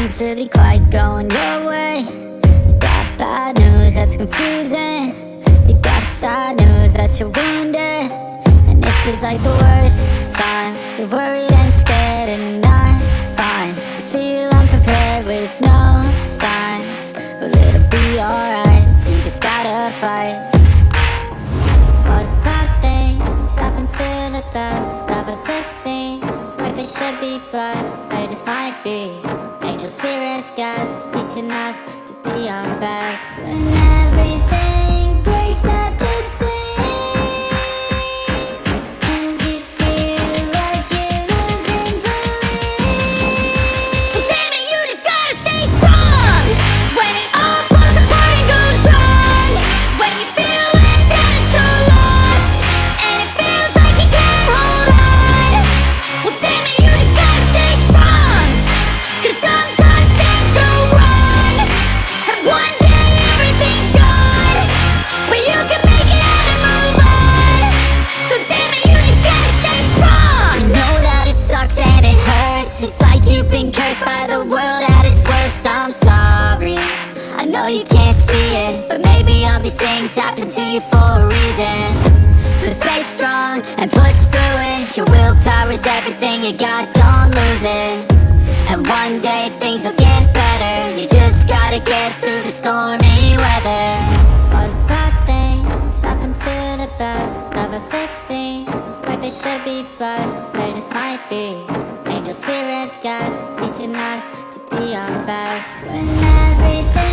nothing's really quite going your way. You got bad news that's confusing. You got sad news that you're wounded. And it feels like the worst time. You're worried and scared and not fine. You feel unprepared with no signs. But it'll be alright. You just gotta fight. What about things happen to the best of us it seems like they should be blessed. They just might be Here as guests Teaching us to be our best. When everything know you can't see it But maybe all these things happen to you for a reason. So stay strong and push through it. Your willpower is everything you got, don't lose it. And one day things will get better. You just gotta get through the stormy weather. What bad things happen to the best of us? It seems Like they should be blessed, they just might be. Angels here as guests, teaching us to be our best. When everything